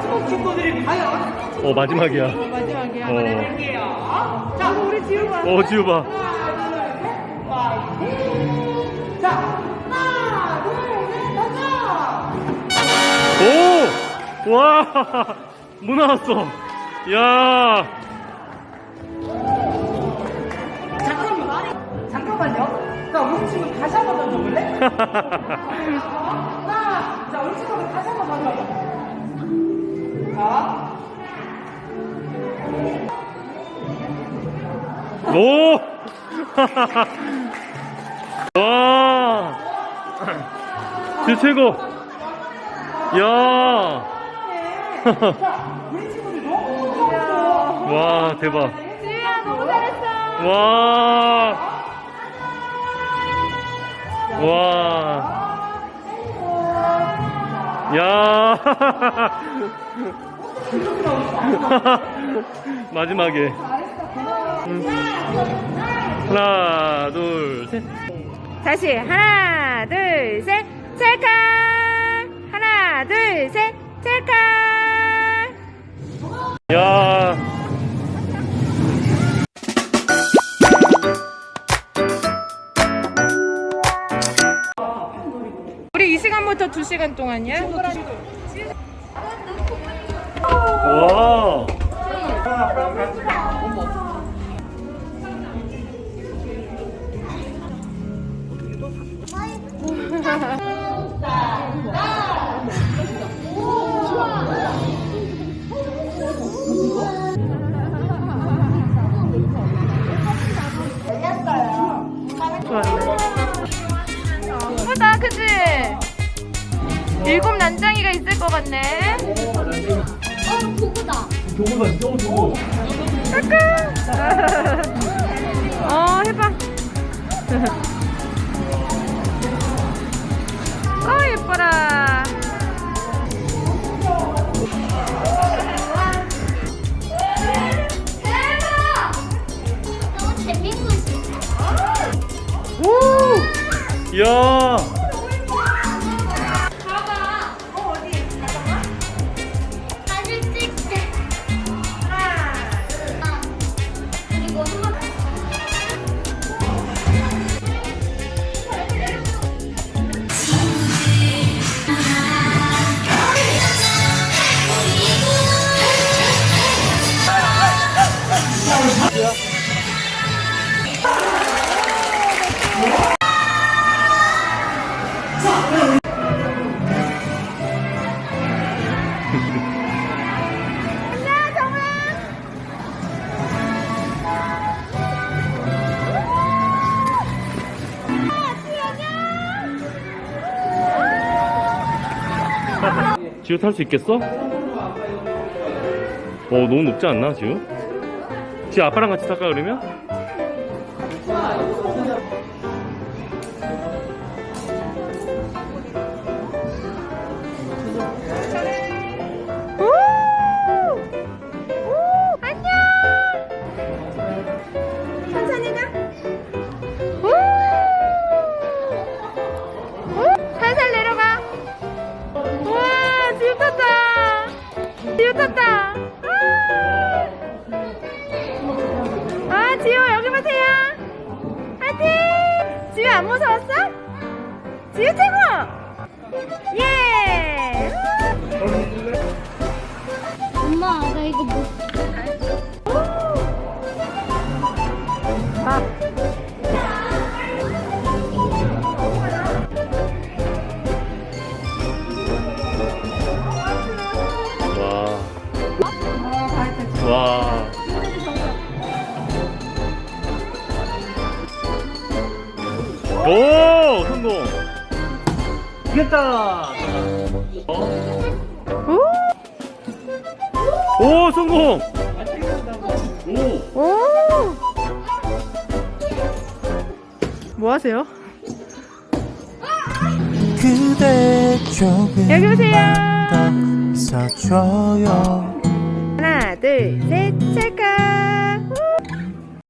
친구들이 과연 어 마지막이야 마지막에 어. 한번 해볼게요. 자, 우리 지우 봐. 어 지우 봐 하나, 둘, 셋, 파이팅! 자, 하나, 둘, 셋, 가자! 오! 와! 뭐 나왔어? 야! 잠깐만, 잠깐만요. 자, 우리 친구 다시 한번 던져볼래? 하나, 자, 우리 친구 다시 한번 와! 제 최고! 야! 와, 대박. 지우야 너무 잘했어. 와! 와! 야! 마지막에. 음. 하나, 둘, 셋. 다시 하나 둘셋 찰칵 하나 둘셋 찰칵 야. 우리 이 시간부터 두 시간 동안이야? 와. 예쁘다 그치? 일곱 난장이가 있을 것 같네 어 해봐 어 예뻐라 대박! 너무 재밌고 있어. 오. 야. 봐봐. 어? 잠깐만. 사 진 찍게. 하 지우 탈 수 있겠어? 어 너무 높지 않나 지우? 지우 아빠랑 같이 탈까 그러면? 안 무서웠어? 지우 최고! 예! 엄마, 나 이거 뭐. 와. 오 성공. 이겼다. 어? 오! 오 성공. 오. 오! 뭐 하세요? 그대 조금 여기 보세요. 있어줘요 하나 둘셋 찰칵!